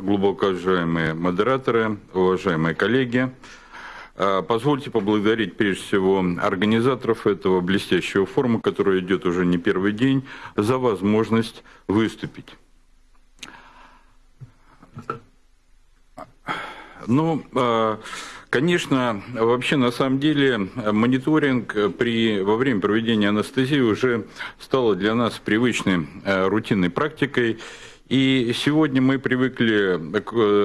глубоко уважаемые модераторы, уважаемые коллеги. А, позвольте поблагодарить прежде всего организаторов этого блестящего форума, который идет уже не первый день, за возможность выступить. Ну, а, конечно, вообще на самом деле мониторинг при, во время проведения анестезии уже стало для нас привычной а, рутинной практикой. И сегодня мы привыкли,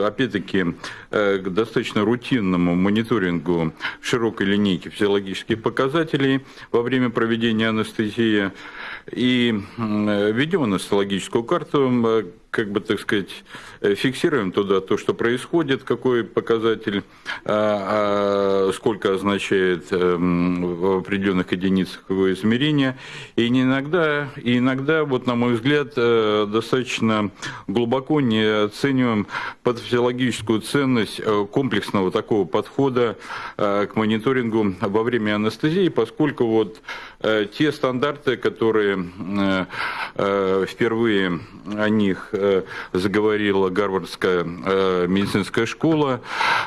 опять-таки, э, к достаточно рутинному мониторингу широкой линейки физиологических показателей во время проведения анестезии. И ведем анестезиологическую карту, как бы, так сказать, э, фиксируем туда то, что происходит, какой показатель, а, а, сколько означает эм, в определенных единицах его измерения. И иногда, и иногда, вот на мой взгляд, э, достаточно глубоко не оцениваем патофизиологическую ценность э, комплексного такого подхода к мониторингу во время анестезии, поскольку вот те стандарты, которые впервые о них Э, заговорила Гарвардская э, медицинская школа,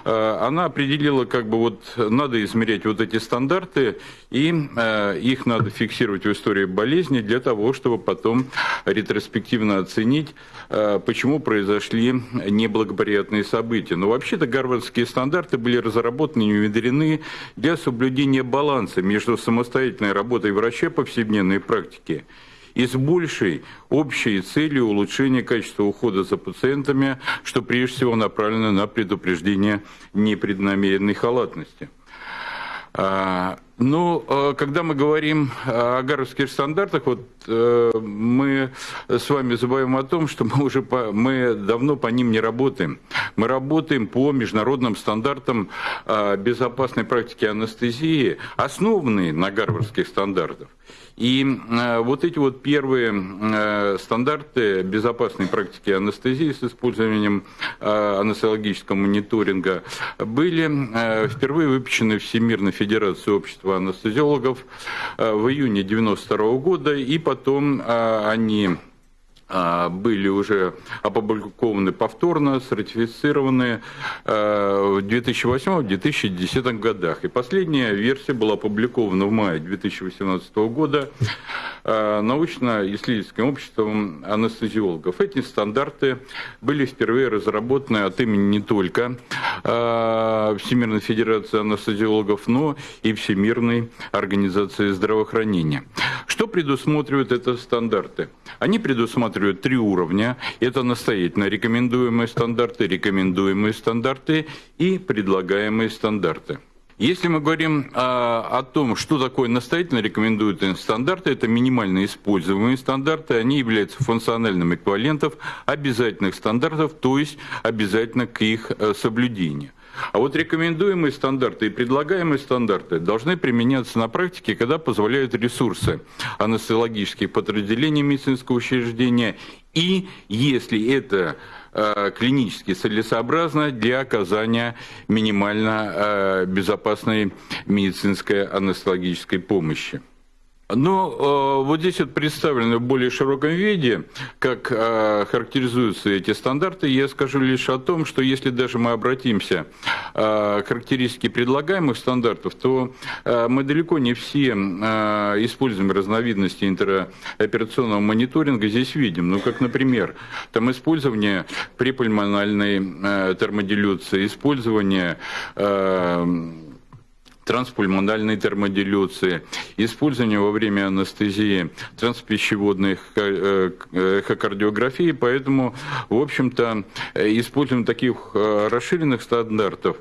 э, она определила, как бы вот надо измерять вот эти стандарты, и их надо фиксировать в истории болезни для того, чтобы потом ретроспективно оценить, почему произошли неблагоприятные события. Но вообще-то гарвардские стандарты были разработаны и внедрены для соблюдения баланса между самостоятельной работой врача повседневной практики и с большей общей целью улучшения качества ухода за пациентами, что прежде всего направлено на предупреждение непреднамеренной халатности. А, ну, а, когда мы говорим о гарвардских стандартах, вот мы с вами забываем о том, что мы уже по, мы давно по ним не работаем. Мы работаем по международным стандартам а, безопасной практики анестезии, основанные на гарвардских стандартах. И э, вот эти вот первые э, стандарты безопасной практики анестезии с использованием э, анестезиологического мониторинга были впервые выпущены Всемирной Федерацией общества анестезиологов в июне 1992 года, и потом они а, были уже опубликованы повторно, сертифицированы а, в 2008-2010 годах. И последняя версия была опубликована в мае 2018 года а, научно-исследовательским обществом анестезиологов. Эти стандарты были впервые разработаны от имени не только Всемирной Федерации анестезиологов, но и Всемирной Организации здравоохранения. Что предусматривают эти стандарты? Они предусматривают три уровня. Это настоятельно рекомендуемые стандарты, рекомендуемые стандарты и предлагаемые стандарты. Если мы говорим а, о том, что такое настоятельно рекомендуемые стандарты, это минимально используемые стандарты, они являются функциональным эквивалентом обязательных стандартов, то есть обязательно к их а, соблюдению. А вот рекомендуемые стандарты и предлагаемые стандарты должны применяться на практике, когда позволяют ресурсы анестезиологических подразделений медицинского учреждения и если это э, клинически целесообразно для оказания минимально э, безопасной медицинской анестезиологической помощи. Ну, э, вот здесь вот представлены в более широком виде, как э, характеризуются эти стандарты. Я скажу лишь о том, что если даже мы обратимся э, к характеристике предлагаемых стандартов, то мы далеко не все используем разновидности интероперационного мониторинга здесь видим. Ну, как, например, там использование препульмональной термодилюции, использование транспульмональной термодилюции, использование во время анестезии транспищеводной э, эхокардиографии, поэтому, в общем-то, э, используем таких э, расширенных стандартов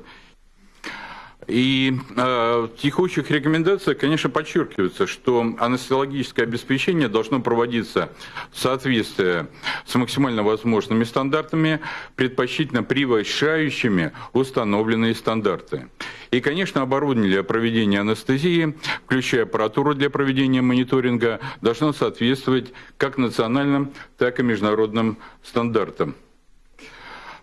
и в текущих рекомендациях, конечно, подчеркивается, что анестезиологическое обеспечение должно проводиться в соответствии с максимально возможными стандартами, предпочтительно превышающими установленные стандарты. И, конечно, оборудование для проведения анестезии, включая аппаратуру для проведения мониторинга, должно соответствовать как национальным, так и международным стандартам.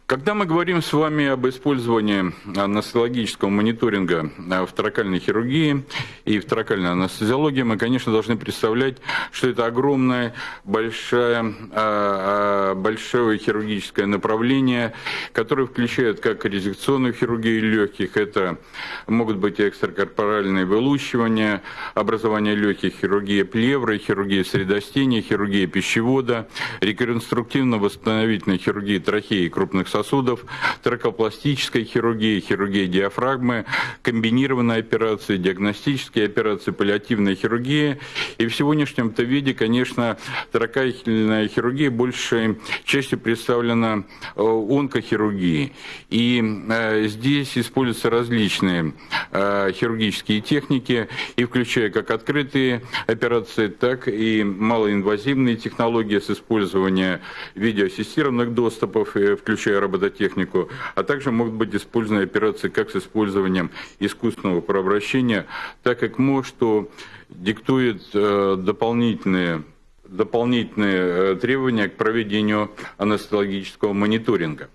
Когда мы говорим с вами об использовании анестезиологического мониторинга в торакальной хирургии и в торакальной анестезиологии, мы, конечно, должны представлять, что это огромное, большое, а, большое хирургическое направление, которое включает как резекционную хирургию легких, это могут быть экстракорпоральные вылущивания, образование легких, хирургия плевры, хирургия средостения, хирургия пищевода, реконструктивно-восстановительная хирургия трахеи и крупных сосудов, тракопластическая хирургия, хирургия диафрагмы, комбинированные операции, диагностические операции, паллиативная хирургия. И в сегодняшнем-то виде, конечно, тракательная хирургия большей частью представлена э, онкохирургией. И э, здесь используются различные э, хирургические техники, и включая как открытые операции, так и малоинвазивные технологии с использованием видеоассистированных доступов, включая робототехнику, а также могут быть использованы операции как с использованием искусственного прообращения, так как МО, что диктует э, дополнительные дополнительные э, требования к проведению анестезиологического мониторинга.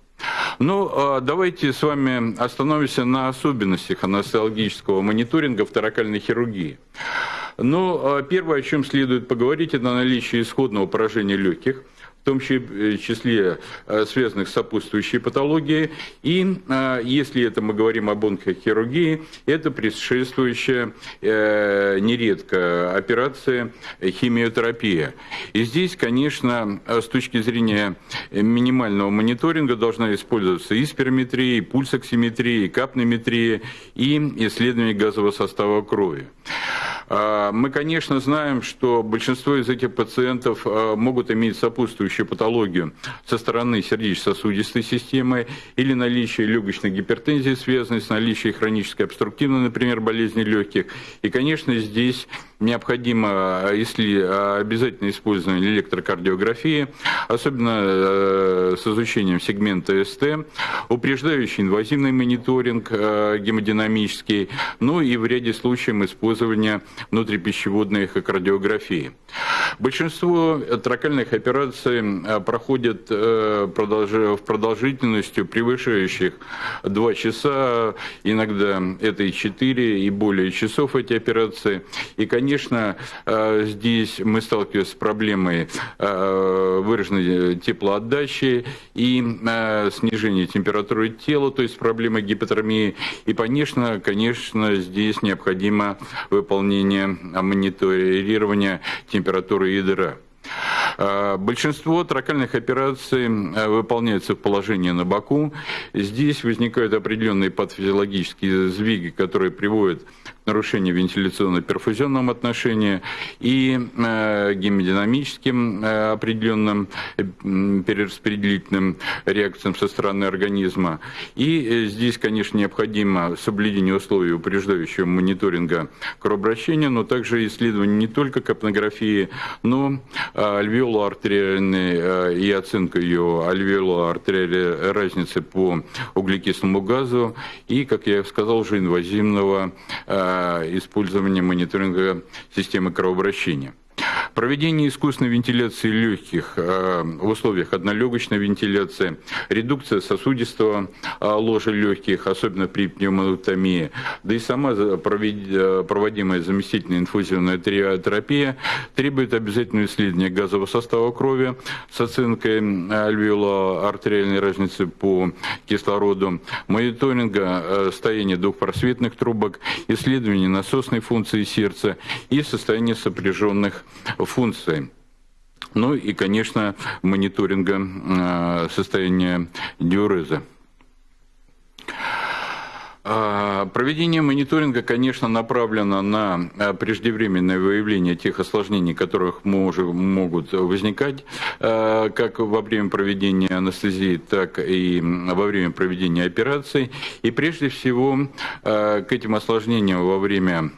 Ну, а давайте с вами остановимся на особенностях анестезиологического мониторинга в торакальной хирургии. Ну, а первое, о чем следует поговорить, это наличие исходного поражения легких – в том э, числе э, связанных с сопутствующей патологией. И э, если это мы говорим об онкохирургии, это предшествующая нередко операция химиотерапия. И здесь, конечно, с точки зрения минимального мониторинга должна использоваться и спирометрия, и пульсоксиметрия, и капнометрия, и исследование газового состава крови. А, мы, конечно, знаем, что большинство из этих пациентов а, могут иметь сопутствующую патологию со стороны сердечно-сосудистой системы или наличие легочной гипертензии, связанной с наличием хронической обструктивной, например, болезни легких. И, конечно, здесь необходимо если обязательно использование электрокардиографии, особенно э, с изучением сегмента СТ, упреждающий инвазивный мониторинг э, гемодинамический, ну и в ряде случаев использование внутрипищеводной эхокардиографии. Большинство тракальных операций э, проходят в продолжительностью превышающих 2 часа, иногда это и 4, и более часов эти операции. И, конечно, конечно, э, здесь мы сталкиваемся с проблемой э, выраженной теплоотдачи и э, снижения температуры тела, то есть проблемы гипотермии. И, конечно, конечно, здесь необходимо выполнение мониторирования температуры ядра. Большинство тракальных операций выполняется в положении на боку. Здесь возникают определенные патофизиологические сдвиги, которые приводят к нарушению вентиляционно-перфузионном отношении и а, гемодинамическим определенным перераспределительным реакциям со стороны организма. И э, здесь, конечно, необходимо соблюдение условий упреждающего мониторинга кровообращения, но также исследование не только капнографии, но альвеолоартериальной э, и оценка ее альвеолоартериальной разницы по углекислому газу и, как я сказал, уже инвазивного э, использования мониторинга системы кровообращения. Проведение искусственной вентиляции легких э, в условиях однолегочной вентиляции, редукция сосудистого э, ложа легких, особенно при пневмотомии, да и сама э, проводимая заместительная инфузионная терапия требует обязательного исследования газового состава крови с оценкой альвеоло-артериальной разницы по кислороду, мониторинга состояния двухпросветных трубок, исследования насосной функции сердца и состояния сопряженных функции. Ну и, конечно, мониторинга э, состояния диуреза. А, проведение мониторинга, конечно, направлено на э, преждевременное выявление тех осложнений, которых могут возникать э, как во время проведения анестезии, так и во время проведения операций. И прежде всего к этим осложнениям во время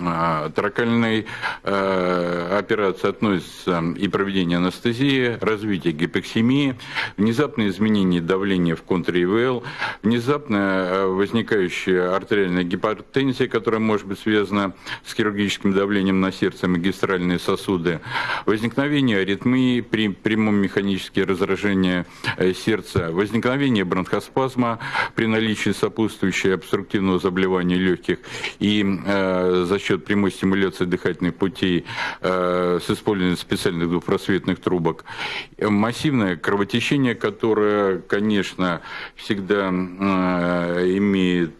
а, Торакальной э, операции относятся и проведение анестезии, развитие гипоксемии, внезапное изменение давления в контре ИВЛ, внезапно э, возникающая артериальная гипертензия, которая может быть связана с хирургическим давлением на сердце, магистральные сосуды, возникновение аритмии при прямом механические разражения сердца, возникновение бронхоспазма при наличии сопутствующего обструктивного заболевания легких и за счет прямой стимуляции дыхательных путей с использованием специальных двухпросветных трубок, массивное кровотечение, которое, конечно, всегда имеет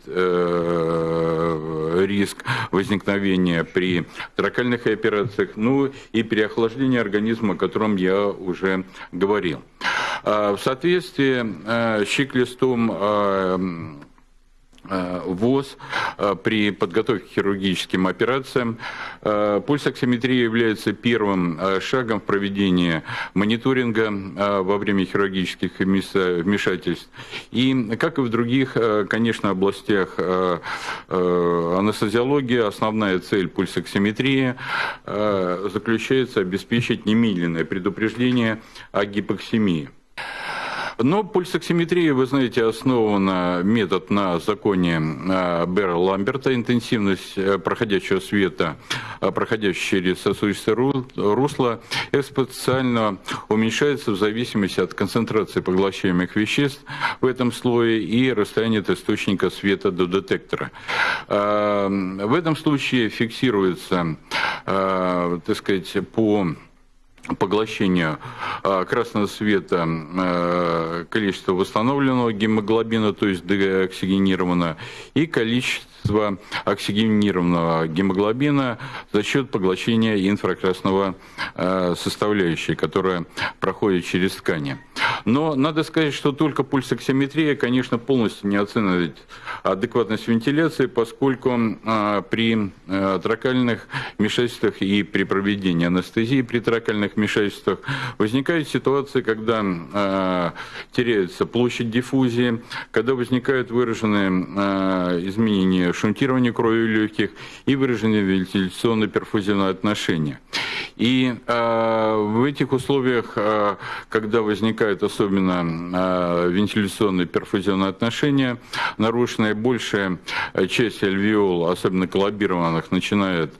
риск возникновения при тракальных операциях, ну и переохлаждение организма, о котором я уже говорил. А, в соответствии э, с чек-листом э, Э, ВОЗ э, при подготовке к хирургическим операциям. Э, пульсоксиметрия является первым шагом в проведении мониторинга во время хирургических вмешательств. И, как и в других, конечно, областях анестезиологии, основная цель пульсоксиметрии заключается обеспечить немедленное предупреждение о гипоксемии. Но пульсоксиметрия, вы знаете, основана метод на законе а, Берра Ламберта, интенсивность э, проходящего света, а, проходящего через сосудистое русло, экспоненциально уменьшается в зависимости от концентрации поглощаемых веществ в этом слое и расстояния от источника света до детектора. А, в этом случае фиксируется, так сказать, по поглощению а, красного света а, количество восстановленного гемоглобина, то есть деоксигенированного, и количество оксигенированного гемоглобина за счет поглощения инфракрасного а, составляющей, которая проходит через ткани. Но надо сказать, что только пульсоксиметрия, конечно, полностью не оценивает адекватность вентиляции, поскольку при тракальных вмешательствах и при проведении анестезии при тракальных вмешательствах возникает ситуация, когда э, теряется площадь диффузии, когда возникают выраженные э, изменения шунтирования крови легких и выраженные вентиляционно-перфузионные отношения. И э, в этих условиях, э, когда возникают особенно э, вентиляционные перфузионные отношения, нарушенная большая часть альвеол, особенно коллабированных, начинает,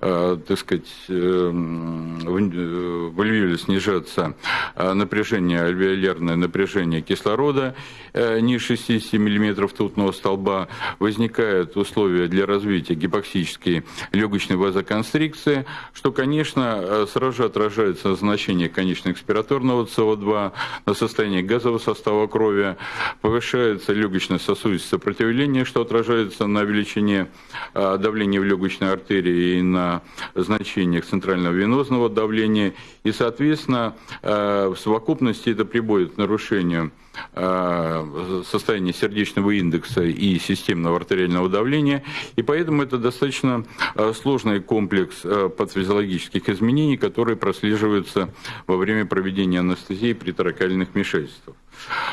э, так сказать, э, в альвеоле снижаться э, напряжение, альвеолярное напряжение кислорода э, ниже 60 мм тутного столба, возникают условия для развития гипоксической легочной вазоконстрикции, что, конечно, э, сразу же отражается на значении конечного экспираторного СО2, на состоянии газового состава крови, повышается легочно-сосудистое сопротивление, что отражается на величине давления в легочной артерии и на значениях центрального венозного давления, и, соответственно, э, в совокупности это приводит к нарушению э, состояния сердечного индекса и системного артериального давления, и поэтому это достаточно э, сложный комплекс патофизиологических изменений, которые прослеживаются во время проведения анестезии при таракальных вмешательствах.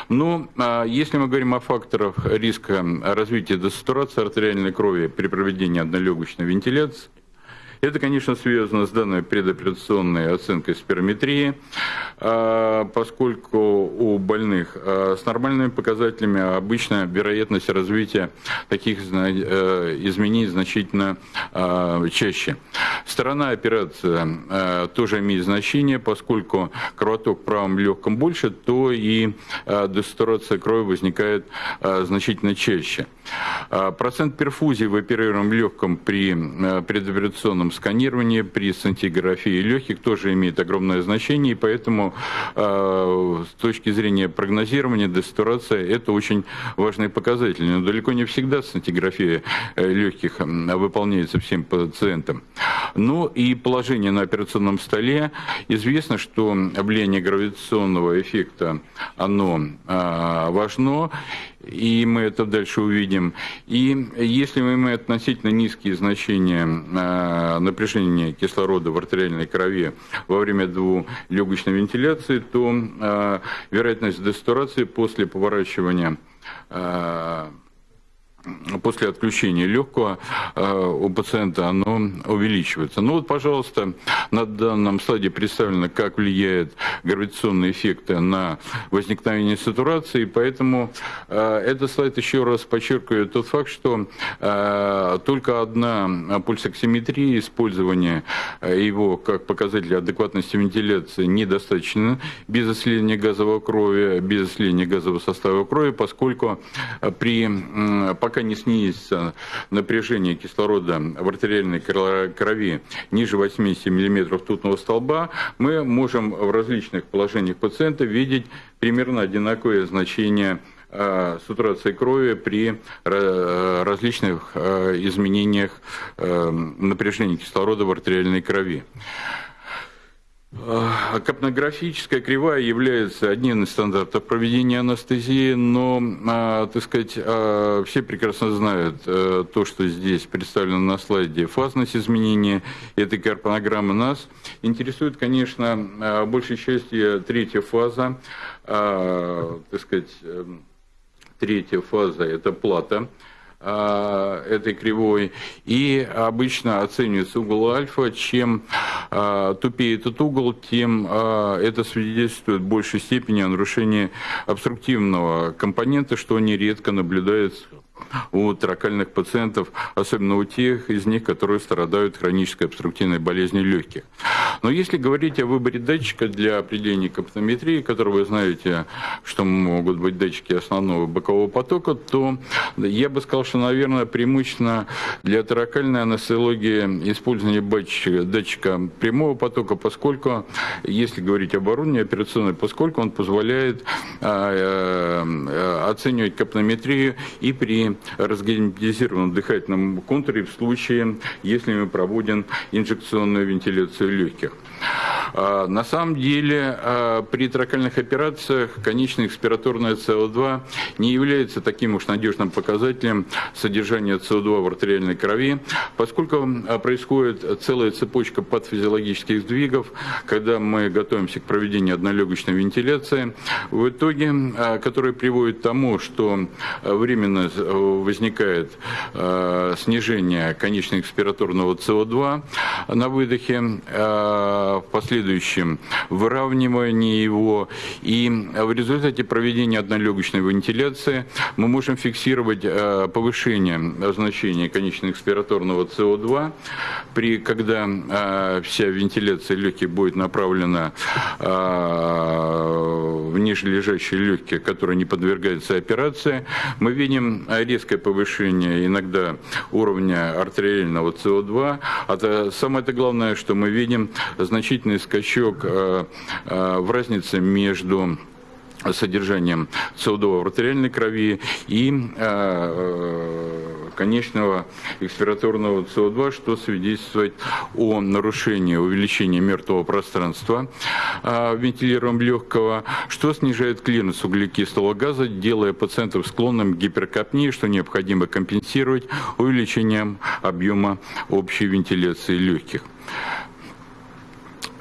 Но ну, если мы говорим о факторах риска развития десатурации артериальной крови при проведении однолегочной вентиляции, это, конечно, связано с данной предоперационной оценкой спирометрии, а, поскольку у больных а, с нормальными показателями обычно вероятность развития таких э, изменений значительно а, чаще. Сторона операции тоже имеет значение, поскольку кровоток в правом легком больше, то и десатурация крови возникает значительно чаще. Процент перфузии в оперируемом легком при предоперационном электронном сканировании, при сантиграфии легких тоже имеет огромное значение, и поэтому э, с точки зрения прогнозирования, десатурация – это очень важный показатель. Но далеко не всегда сантиграфия э, легких выполняется всем пациентам. Ну и положение на операционном столе. Известно, что влияние гравитационного эффекта, оно э, важно, и мы это дальше увидим. И если мы имеем относительно низкие значения э, напряжения кислорода в артериальной крови во время двулегочной вентиляции, то э, вероятность десатурации после поворачивания э, после отключения легкого у пациента оно увеличивается. Ну вот, пожалуйста, на данном слайде представлено, как влияет гравитационные эффекты на возникновение сатурации, поэтому этот слайд еще раз подчеркивает тот факт, что только одна пульсоксиметрия, использование его как показателя адекватности вентиляции недостаточно без исследования газового крови, без исследования газового состава крови, поскольку при, пока не снизится напряжение кислорода в артериальной крови ниже 80 мм тутного столба, мы можем в различных положениях пациента видеть примерно одинаковое значение Э, сатурации крови при э, различных э, изменениях напряжения кислорода в артериальной крови. Капнографическая кривая является одним из стандартов проведения анестезии, но, так сказать, все прекрасно знают то, что здесь представлено на слайде, фазность изменения этой карпонограммы. Нас интересует, конечно, большей частью третья фаза, так сказать, Третья фаза – это плата а, этой кривой. И обычно оценивается угол альфа. Чем а, тупее этот угол, тем а, это свидетельствует в большей степени о нарушении обструктивного компонента, что нередко наблюдается у тракальных пациентов, особенно у тех из них, которые страдают хронической обструктивной болезнью легких. Но если говорить о выборе датчика для определения капнометрии, который вы знаете, что могут быть датчики основного бокового потока, то я бы сказал, что, наверное, преимущественно для таракальной анестезиологии использование датчика, прямого потока, поскольку, если говорить об оборудовании операционной, поскольку он позволяет а, э, оценивать капнометрию и при разгерметизированном дыхательном контуре в случае, если мы проводим инжекционную вентиляцию легких. А, на самом деле а, при тракальных операциях конечная экспираторная СО2 не является таким уж надежным показателем содержания СО2 в артериальной крови, поскольку а, происходит целая цепочка патофизиологических сдвигов, когда мы готовимся к проведению однолегочной вентиляции, в итоге, которые приводят к тому, что временно возникает снижение конечного экспираторного СО2 на выдохе, в последующем выравнивание его. И в результате проведения однолегочной вентиляции мы можем фиксировать э, повышение значения конечного экспираторного СО2, при, когда э, вся вентиляция легких будет направлена э, в нижележащие легкие, которые не подвергаются операции. Мы видим резкое повышение иногда уровня артериального СО2. А самое -то главное, что мы видим значительный скачок э, э, в разнице между содержанием СО2 в артериальной крови и э, конечного экспираторного СО2, что свидетельствует о нарушении, увеличении мертвого пространства э, вентилируем легкого, что снижает клиренс углекислого газа, делая пациентов склонным к гиперкапнии, что необходимо компенсировать увеличением объема общей вентиляции легких.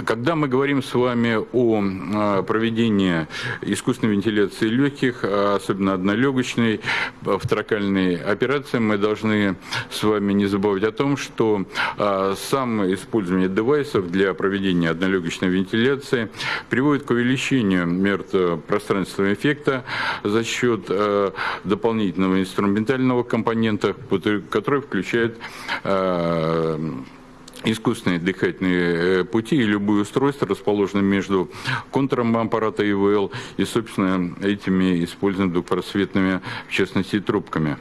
Когда мы говорим с вами о а, проведении искусственной вентиляции легких, а, особенно однолегочной, в тракальной операции, мы должны с вами не забывать о том, что а, сам использование девайсов для проведения однолегочной вентиляции приводит к увеличению пространственного эффекта за счет дополнительного инструментального компонента, который включает искусственные дыхательные э, пути и любые устройства, расположенные между контуром аппарата ИВЛ и, собственно, этими используемыми двухпросветными, в частности, трубками.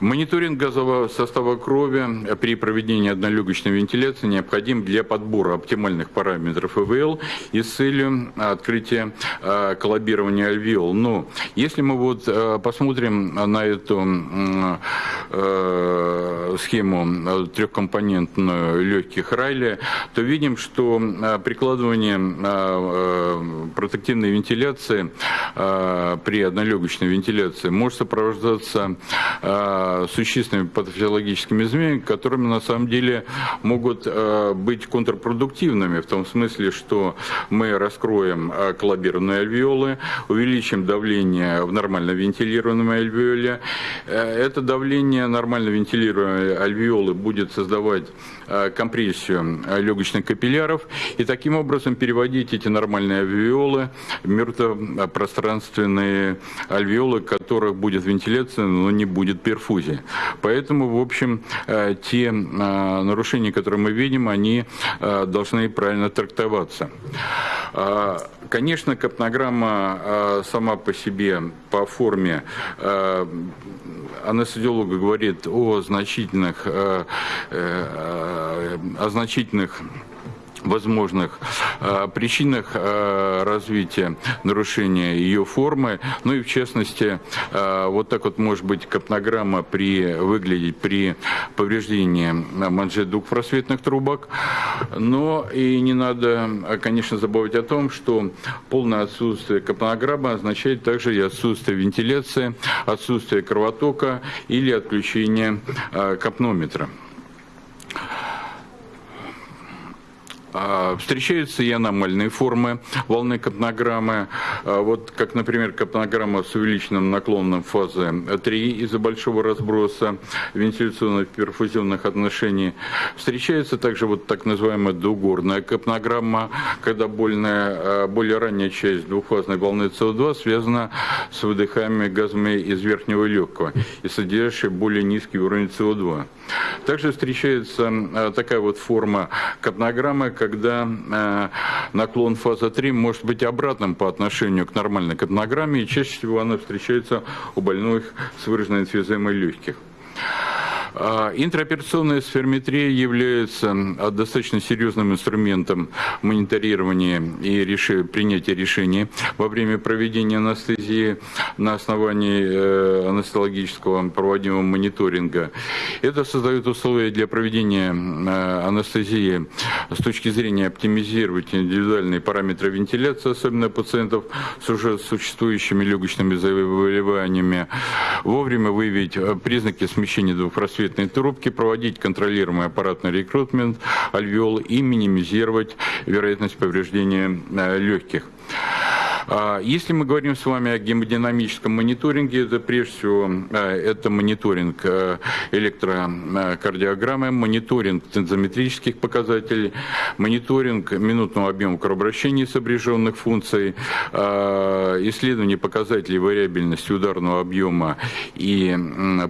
Мониторинг газового состава крови при проведении однолегочной вентиляции необходим для подбора оптимальных параметров ИВЛ и с целью открытия э, коллабирования альвеол. Но если мы вот э, посмотрим на эту э, схему трехкомпонентную легких Райли, то видим, что прикладывание протективной вентиляции при однолегочной вентиляции может сопровождаться существенными патофизиологическими изменениями, которыми на самом деле могут быть контрпродуктивными, в том смысле, что мы раскроем коллабированные альвеолы, увеличим давление в нормально вентилированном альвеоле. Это давление нормально вентилируемой альвеолы будет создавать компрессию легочных капилляров и таким образом переводить эти нормальные альвеолы в мертвопространственные альвеолы, которых будет вентиляция, но не будет перфузии. Поэтому, в общем, э, те э, нарушения, которые мы видим, они э, должны правильно трактоваться. Конечно, капнограмма сама по себе, по форме, анестезиолог говорит о значительных, о значительных возможных э, причинах э, развития нарушения ее формы. Ну и в частности, э, вот так вот может быть капнограмма при, выглядеть при повреждении манжет двухпросветных трубок. Но и не надо, конечно, забывать о том, что полное отсутствие капнограммы означает также и отсутствие вентиляции, отсутствие кровотока или отключение капнометра. А, встречаются и аномальные формы волны капнограммы, а, вот как, например, капнограмма с увеличенным наклоном фазы 3 из-за большого разброса вентиляционных перфузионных отношений. Встречается также вот так называемая двугорная капнограмма, когда больная, а, более ранняя часть двухфазной волны СО2 связана с выдыхаемыми газами из верхнего легкого и содержащая более низкий уровень СО2. Также встречается такая вот форма капнограммы, когда э, наклон фаза 3 может быть обратным по отношению к нормальной капнограмме, и чаще всего она встречается у больных с выраженной энфиземой легких. А, интраоперационная сферметрия является достаточно серьезным инструментом мониторирования и реши, принятия решений во время проведения анестезии на основании э, анестезиологического проводимого мониторинга. Это создает условия для проведения э, анестезии с точки зрения оптимизировать индивидуальные параметры вентиляции, особенно пациентов с уже существующими легочными заболеваниями, вовремя выявить э, признаки смещения двухпросветной бронхоцветной трубки, проводить контролируемый аппаратный рекрутмент альвеол и минимизировать вероятность повреждения э, легких. А, если мы говорим с вами о гемодинамическом мониторинге, это прежде всего э, это мониторинг э, электрокардиограммы, мониторинг тензометрических показателей, мониторинг минутного объема кровообращения сопряженных функций, а, исследование показателей вариабельности ударного объема и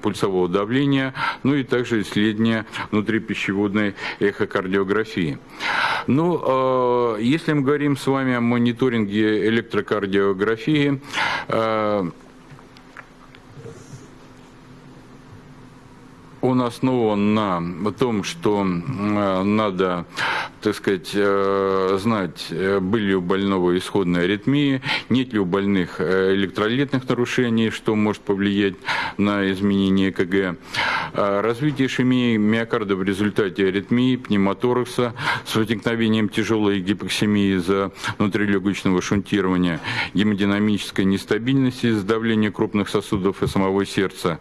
пульсового давления, ну и также исследование внутрипищеводной эхокардиографии. Ну, а, если мы говорим с вами о мониторинге электрокардиограммы, кардиографии. Он основан на том, что э, надо так сказать, э, знать, э, были ли у больного исходные аритмии, нет ли у больных электролитных нарушений, что может повлиять на изменение КГ. Развитие ишемии миокарда в результате аритмии, пневмоторакса с возникновением тяжелой гипоксемии из-за внутрилегочного шунтирования, гемодинамической нестабильности из-за давления крупных сосудов и самого сердца,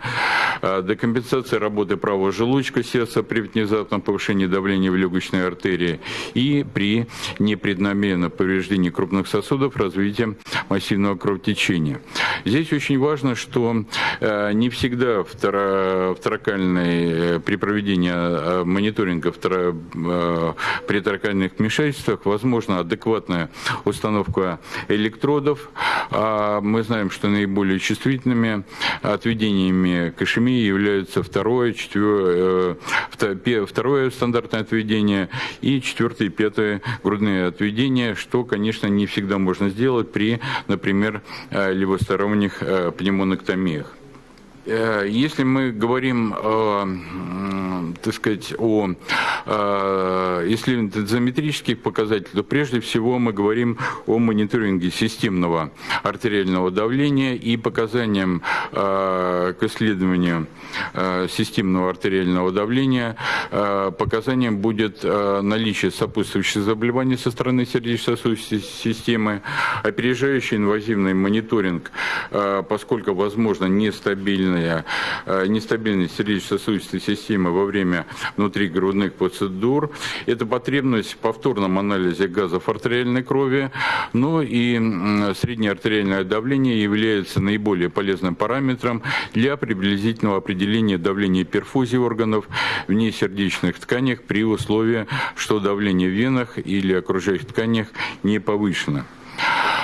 декомпенсация работы правого желудочка сердца при внезапном повышении давления в легочной артерии и при непреднамеренном повреждении крупных сосудов развитие массивного кровотечения. Здесь очень важно, что э, не всегда второкальной, э, при проведении э, мониторинга второ, при торакальных вмешательствах возможно адекватная установка электродов. А мы знаем, что наиболее чувствительными отведениями к ишемии являются второе, четвер... второе стандартное отведение и четвертое и пятое грудные отведения, что, конечно, не всегда можно сделать при, например, э, левосторонних э, пневмонэктомиях. Э, если мы говорим так сказать, о исследовании дозометрических показателей, то прежде всего мы говорим о мониторинге системного артериального давления и показаниям к исследованию системного артериального давления. Показанием будет наличие сопутствующих заболеваний со стороны сердечно-сосудистой системы, опережающий инвазивный мониторинг, поскольку возможно нестабильная, нестабильность сердечно-сосудистой системы во время внутригрудных процедур. Это потребность в повторном анализе газов артериальной крови, но и среднее артериальное давление является наиболее полезным параметром для приблизительного определения давления перфузии органов в несердечных тканях при условии, что давление в венах или окружающих тканях не повышено.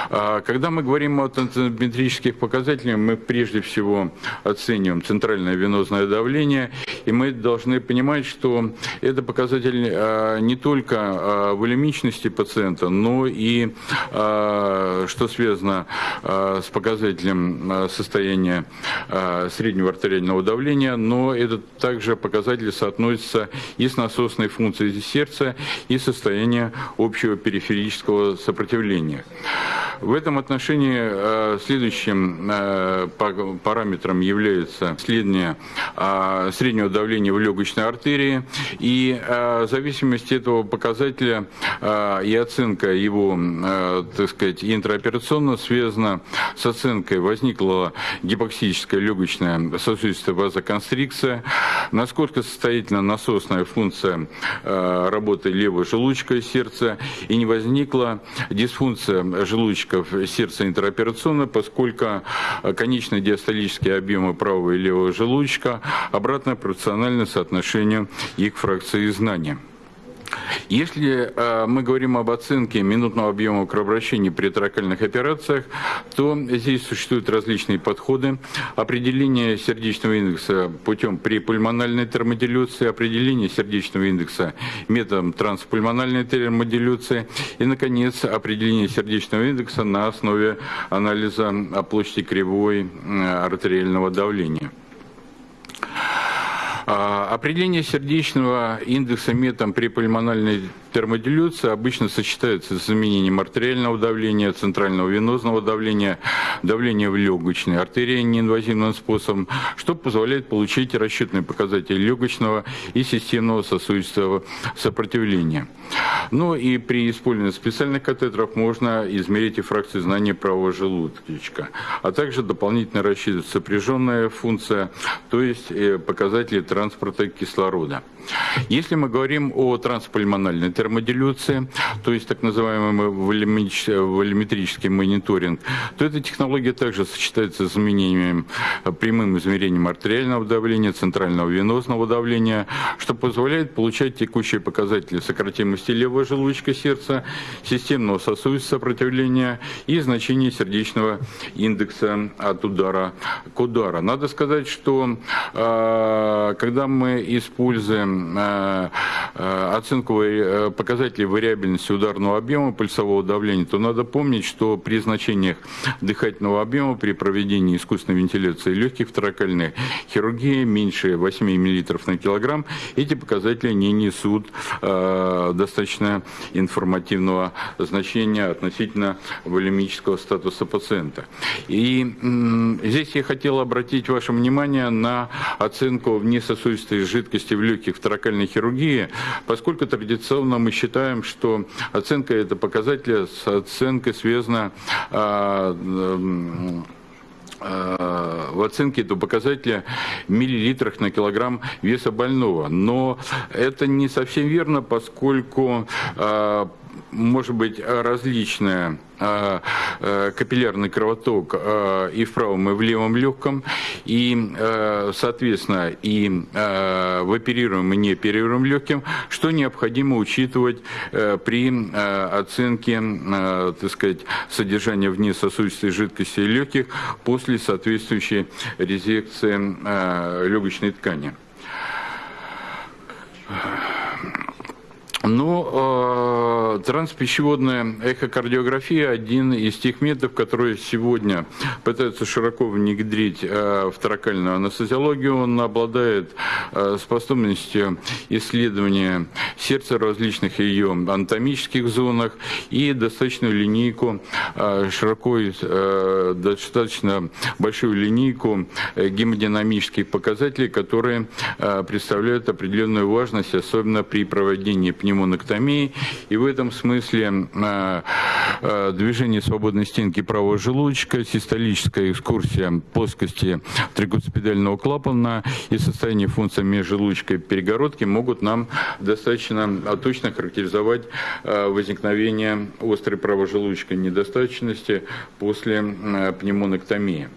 А, когда мы говорим о тензометрических показателях, мы прежде всего оцениваем центральное венозное давление, и мы должны понимать, что это показатель а, не только а, волемичности пациента, но и что связано с показателем состояния среднего артериального давления, но это также показатели соотносятся и с насосной функцией сердца, и состоянием общего периферического сопротивления. В этом отношении э, следующим э, параметром является исследование э, среднего давления в легочной артерии. И в зависимости этого показателя и оценка его, так сказать, интраоперационно связана с оценкой возникла гипоксическая легочная сосудистая вазоконстрикция, насколько состоятельна насосная функция работы левого желудочка сердца и не возникла дисфункция желудочка датчиков сердца интероперационно, поскольку конечные диастолические объемы правого и левого желудочка обратно пропорциональны соотношению их фракции знания. Если э, мы говорим об оценке минутного объема кровообращения при тракальных операциях, то здесь существуют различные подходы. Определение сердечного индекса путем припульмональной термодилюции, определение сердечного индекса методом транспульмональной термодилюции и, наконец, определение сердечного индекса на основе анализа площади кривой э, артериального давления. А, определение сердечного индекса метом при пульмональной термодилюции обычно сочетается с изменением артериального давления, центрального венозного давления, давления в легочной артерии неинвазивным способом, что позволяет получить расчетные показатели легочного и системного сосудистого сопротивления. Ну и при использовании специальных катетеров можно измерить и фракции знания правого желудочка, а также дополнительно рассчитывать сопряженная функция, то есть э, показатели транспорта кислорода. Если мы говорим о транспульмональной термодилюции, то есть так называемый волюметрический мониторинг, то эта технология также сочетается с изменением, прямым измерением артериального давления, центрального венозного давления, что позволяет получать текущие показатели сократимости левого желудочка сердца, системного сосудистого сопротивления и значения сердечного индекса от удара к удару. Надо сказать, что а, когда мы используем оценку э, показателей вариабельности ударного объема пульсового давления, то надо помнить, что при значениях дыхательного объема при проведении искусственной вентиляции легких в тракальной хирургии меньше 8 мл на килограмм, эти показатели не несут достаточно информативного значения относительно волемического статуса пациента. И здесь я хотел обратить ваше внимание на оценку внесосудистой жидкости в легких таракальной хирургии, поскольку традиционно мы считаем, что оценка это показателя с оценкой связана а, в оценке этого показателя миллилитрах на килограмм веса больного. Но это не совсем верно, поскольку а, может быть различная а, капиллярный кровоток а, и в правом, и в левом легком, и, соответственно, и в оперируемом и не оперируемом легким, что необходимо учитывать при оценке, так сказать, содержания внесосудистой жидкости легких после соответствующей резекции легочной ткани. Ну, э, транспищеводная эхокардиография – один из тех методов, которые сегодня пытаются широко внедрить э, в торакальную анестезиологию. Он обладает э, способностью исследования сердца в различных ее анатомических зонах и достаточную линейку, э, широко, э, достаточно большую линейку э, гемодинамических показателей, которые э, представляют определенную важность, особенно при проведении пневмонии пневмонэктомии. И в этом смысле э, э, движение свободной стенки правого желудочка, систолическая экскурсия плоскости тригуцепидального клапана и состояние функции межжелудочковой перегородки могут нам достаточно точно характеризовать э, возникновение острой правожелудочной недостаточности после пневмонэктомии.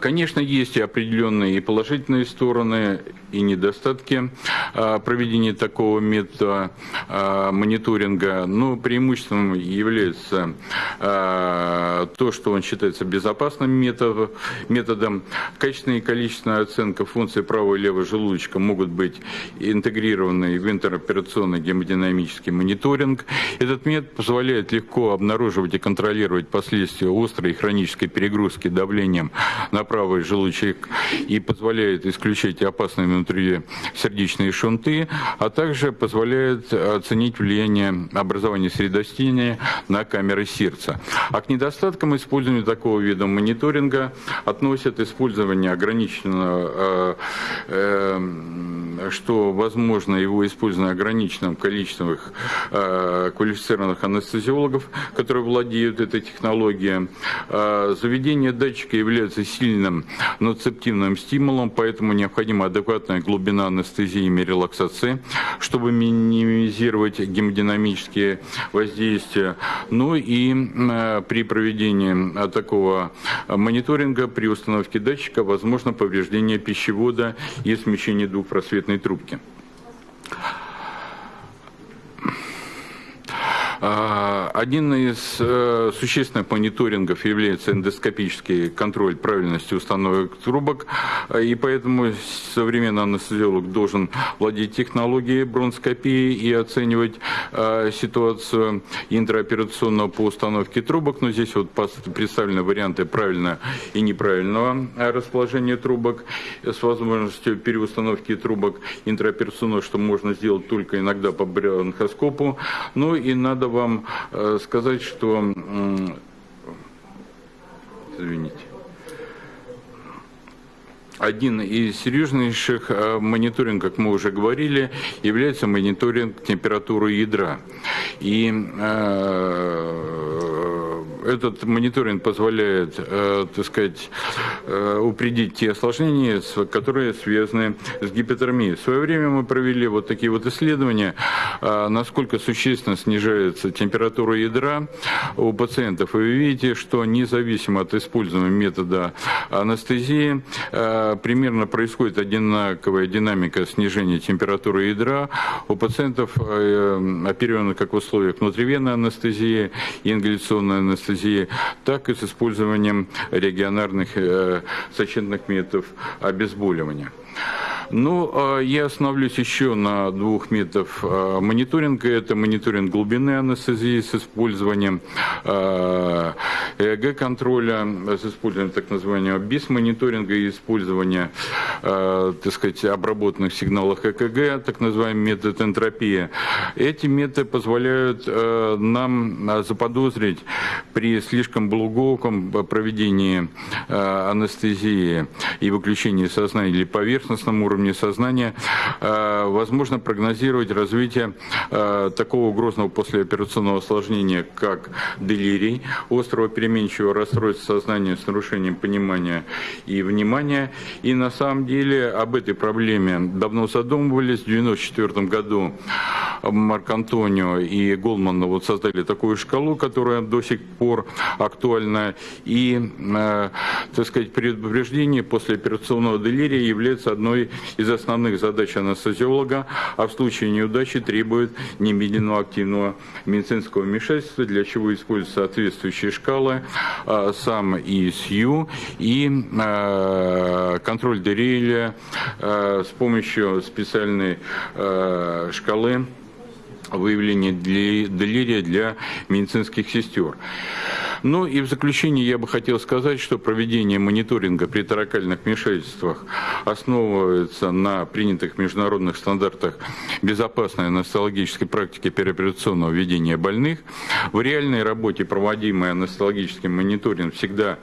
Конечно, есть и определенные и положительные стороны, и недостатки а, проведения такого метода а, мониторинга. Но преимуществом является а, то, что он считается безопасным методом. Качественная и количественная оценка функций правого и левого желудочка могут быть интегрированы в интероперационный гемодинамический мониторинг. Этот метод позволяет легко обнаруживать и контролировать последствия острой и хронической перегрузки давлением на правый желудочек и позволяет исключать опасные внутри сердечные шунты, а также позволяет оценить влияние образования средостения на камеры сердца. А к недостаткам использования такого вида мониторинга относят использование ограниченного, э, э, что возможно его использование ограниченным количеством э, квалифицированных анестезиологов, которые владеют этой технологией. Заведение датчика является сильным ноцептивным стимулом, поэтому необходима адекватная глубина анестезии и релаксации, чтобы минимизировать гемодинамические воздействия. Ну и э, при проведении такого мониторинга при установке датчика возможно повреждение пищевода и смещение двухпросветной трубки. А, один из э, существенных мониторингов является эндоскопический контроль правильности установок трубок, и поэтому современный анестезиолог должен владеть технологией бронскопии и оценивать э, ситуацию интраоперационного по установке трубок. Но здесь вот представлены варианты правильного и неправильного расположения трубок с возможностью переустановки трубок интраоперационного, что можно сделать только иногда по бронхоскопу. Ну и надо вам э, сказать, что... Извините. Один из серьезнейших э, мониторингов, как мы уже говорили, является мониторинг температуры ядра. И э, этот мониторинг позволяет, э, так сказать, э, упредить те осложнения, которые связаны с гипотермией. В свое время мы провели вот такие вот исследования, э, насколько существенно снижается температура ядра у пациентов. И вы видите, что независимо от используемого метода анестезии, примерно происходит одинаковая динамика снижения температуры ядра у пациентов, оперированных как в условиях внутривенной анестезии и ингаляционной анестезии анестезии, так и с использованием регионарных э, сочетных методов обезболивания. Ну, а я остановлюсь еще на двух методах а, мониторинга. Это мониторинг глубины анестезии с использованием а, ЭЭГ-контроля, с использованием так называемого БИС-мониторинга и использования, так сказать, обработанных сигналов ЭКГ, так называемый метод энтропии. Эти методы позволяют нам заподозрить при слишком глубоком проведении анестезии и выключении сознания или поверхностном уровне сознания, э, возможно прогнозировать развитие э, такого грозного послеоперационного осложнения, как делирий, острого переменчивого расстройства сознания с нарушением понимания и внимания. И на самом деле об этой проблеме давно задумывались. В 1994 году Марк Антонио и Голман вот создали такую шкалу, которая до сих пор актуальна. И, э, так сказать, предупреждение после операционного делирия является одной из основных задач анестезиолога, а в случае неудачи требует немедленного активного медицинского вмешательства, для чего используются соответствующие шкалы, а, сам ИСЮ и а, контроль Дериеля с помощью специальной шкалы выявления делирия для медицинских сестер. Ну и в заключение я бы хотел сказать, что проведение мониторинга при таракальных вмешательствах основывается на принятых международных стандартах безопасной анестезиологической практики переоперационного ведения больных. В реальной работе проводимый анестезиологический мониторинг всегда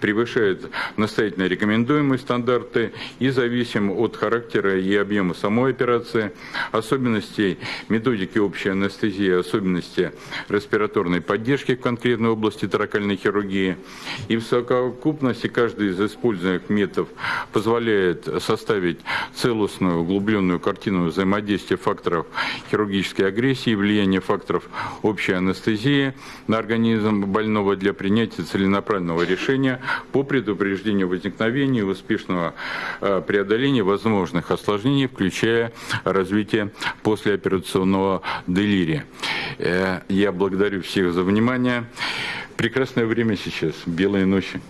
превышает настоятельно рекомендуемые стандарты и зависим от характера и объема самой операции, особенностей методики общей анестезии, особенности респираторной поддержки в конкретной области таракальной хирургии. И в совокупности каждый из используемых методов позволяет составить целостную углубленную картину взаимодействия факторов хирургической агрессии влияния факторов общей анестезии на организм больного для принятия целенаправленного решения по предупреждению возникновения и успешного э, преодоления возможных осложнений, включая развитие послеоперационного делирия. Э, я благодарю всех за внимание. Прекрасное время сейчас, белые ночи.